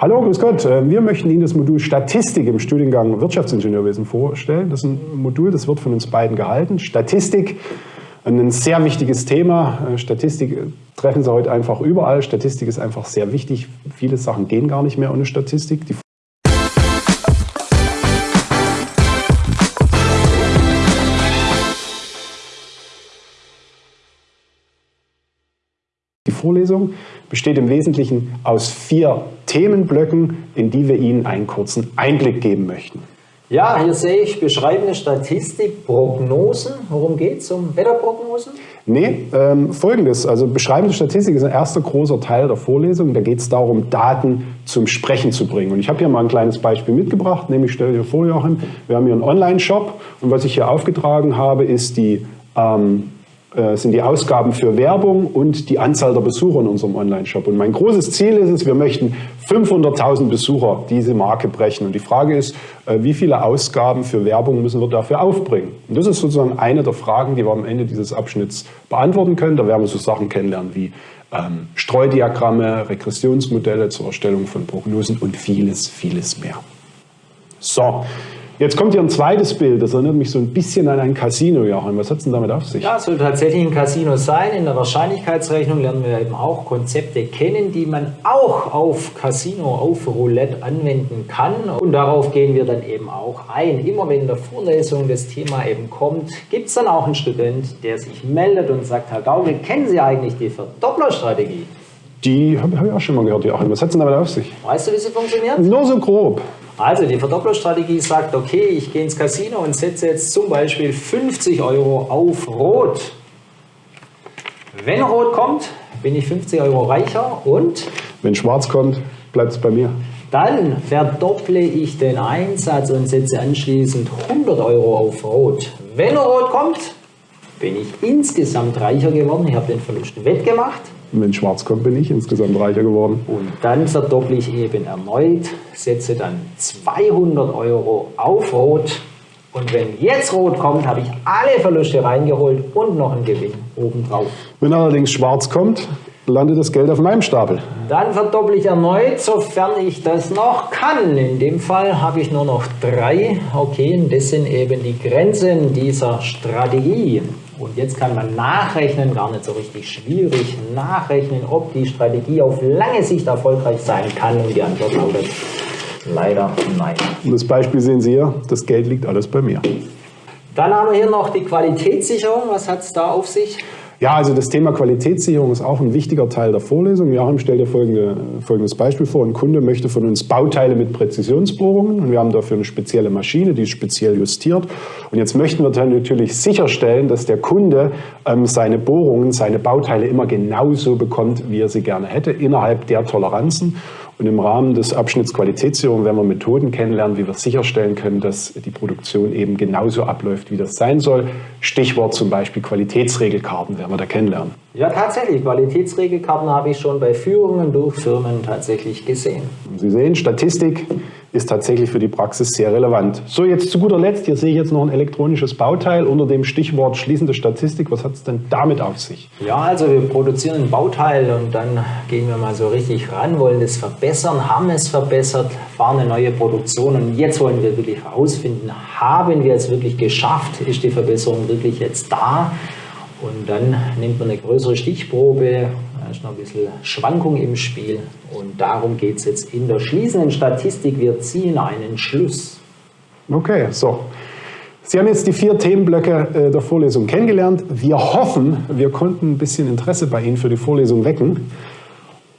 Hallo, grüß Gott. Äh, wir möchten Ihnen das Modul Statistik im Studiengang Wirtschaftsingenieurwesen vorstellen. Das ist ein Modul, das wird von uns beiden gehalten. Statistik, ein sehr wichtiges Thema. Äh, Statistik treffen Sie heute einfach überall. Statistik ist einfach sehr wichtig. Viele Sachen gehen gar nicht mehr ohne Statistik. Die Die Vorlesung besteht im Wesentlichen aus vier Themenblöcken, in die wir Ihnen einen kurzen Einblick geben möchten. Ja, hier sehe ich beschreibende Statistik, Prognosen. Worum geht es? Um Wetterprognosen? Nee, ähm, folgendes. Also beschreibende Statistik ist ein erster großer Teil der Vorlesung. Da geht es darum, Daten zum Sprechen zu bringen. Und ich habe hier mal ein kleines Beispiel mitgebracht. Nämlich, stell dir vor, Joachim, wir haben hier einen Online-Shop. Und was ich hier aufgetragen habe, ist die ähm, äh, sind die Ausgaben für Werbung und die Anzahl der Besucher in unserem Online-Shop. Und mein großes Ziel ist es, wir möchten 500.000 Besucher diese Marke brechen. Und die Frage ist, äh, wie viele Ausgaben für Werbung müssen wir dafür aufbringen? Und das ist sozusagen eine der Fragen, die wir am Ende dieses Abschnitts beantworten können. Da werden wir so Sachen kennenlernen wie ähm, Streudiagramme, Regressionsmodelle zur Erstellung von Prognosen und vieles, vieles mehr. So, Jetzt kommt hier ein zweites Bild, das erinnert mich so ein bisschen an ein Casino, Joachim. Was hat es denn damit auf sich? Ja, es soll tatsächlich ein Casino sein. In der Wahrscheinlichkeitsrechnung lernen wir eben auch Konzepte kennen, die man auch auf Casino, auf Roulette anwenden kann. Und darauf gehen wir dann eben auch ein. Immer wenn in der Vorlesung das Thema eben kommt, gibt es dann auch einen Student, der sich meldet und sagt, Herr Gaukel, kennen Sie eigentlich die Verdopplerstrategie? Die habe hab ich auch schon mal gehört, Joachim. Was hat es denn damit auf sich? Weißt du, wie sie funktioniert? Nur so grob. Also die Verdopplerstrategie sagt, okay, ich gehe ins Casino und setze jetzt zum Beispiel 50 Euro auf Rot. Wenn Rot kommt, bin ich 50 Euro reicher und... Wenn Schwarz kommt, bleibt es bei mir. Dann verdopple ich den Einsatz und setze anschließend 100 Euro auf Rot. Wenn Rot kommt, bin ich insgesamt reicher geworden. Ich habe den Verlust wettgemacht. Wenn schwarz kommt, bin ich insgesamt reicher geworden. Und dann verdopple ich eben erneut, setze dann 200 Euro auf Rot. Und wenn jetzt Rot kommt, habe ich alle Verluste reingeholt und noch einen Gewinn obendrauf. Wenn allerdings schwarz kommt, landet das Geld auf meinem Stapel. Dann verdopple ich erneut, sofern ich das noch kann. In dem Fall habe ich nur noch drei. Okay, und das sind eben die Grenzen dieser Strategie. Und jetzt kann man nachrechnen, gar nicht so richtig schwierig, nachrechnen, ob die Strategie auf lange Sicht erfolgreich sein kann. Und die Antwort lautet leider nein. Und das Beispiel sehen Sie hier, das Geld liegt alles bei mir. Dann haben wir hier noch die Qualitätssicherung. Was hat es da auf sich? Ja, also das Thema Qualitätssicherung ist auch ein wichtiger Teil der Vorlesung. Joachim stellt dir folgende, folgendes Beispiel vor. Ein Kunde möchte von uns Bauteile mit Präzisionsbohrungen und wir haben dafür eine spezielle Maschine, die ist speziell justiert. Und jetzt möchten wir dann natürlich sicherstellen, dass der Kunde ähm, seine Bohrungen, seine Bauteile immer genauso bekommt, wie er sie gerne hätte, innerhalb der Toleranzen. Und im Rahmen des Abschnitts Qualitätssicherung werden wir Methoden kennenlernen, wie wir sicherstellen können, dass die Produktion eben genauso abläuft, wie das sein soll. Stichwort zum Beispiel Qualitätsregelkarten werden wir da kennenlernen. Ja, tatsächlich. Qualitätsregelkarten habe ich schon bei Führungen durch Firmen tatsächlich gesehen. Sie sehen, Statistik ist tatsächlich für die Praxis sehr relevant. So, jetzt zu guter Letzt, hier sehe ich jetzt noch ein elektronisches Bauteil unter dem Stichwort schließende Statistik. Was hat es denn damit auf sich? Ja, also wir produzieren ein Bauteil und dann gehen wir mal so richtig ran, wollen es verbessern, haben es verbessert, fahren eine neue Produktion und jetzt wollen wir wirklich herausfinden, haben wir es wirklich geschafft, ist die Verbesserung wirklich jetzt da? Und dann nimmt man eine größere Stichprobe, ist noch ein bisschen Schwankung im Spiel und darum geht es jetzt in der schließenden Statistik. Wir ziehen einen Schluss. Okay, so. Sie haben jetzt die vier Themenblöcke äh, der Vorlesung kennengelernt. Wir hoffen, wir konnten ein bisschen Interesse bei Ihnen für die Vorlesung wecken.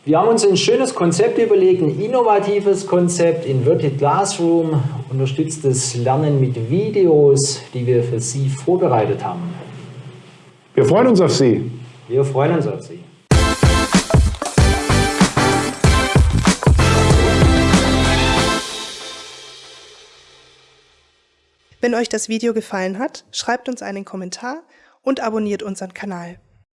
Wir haben uns ein schönes Konzept überlegt, ein innovatives Konzept, Inverted Classroom, unterstütztes Lernen mit Videos, die wir für Sie vorbereitet haben. Wir freuen uns auf Sie. Wir freuen uns auf Sie. Wenn euch das Video gefallen hat, schreibt uns einen Kommentar und abonniert unseren Kanal.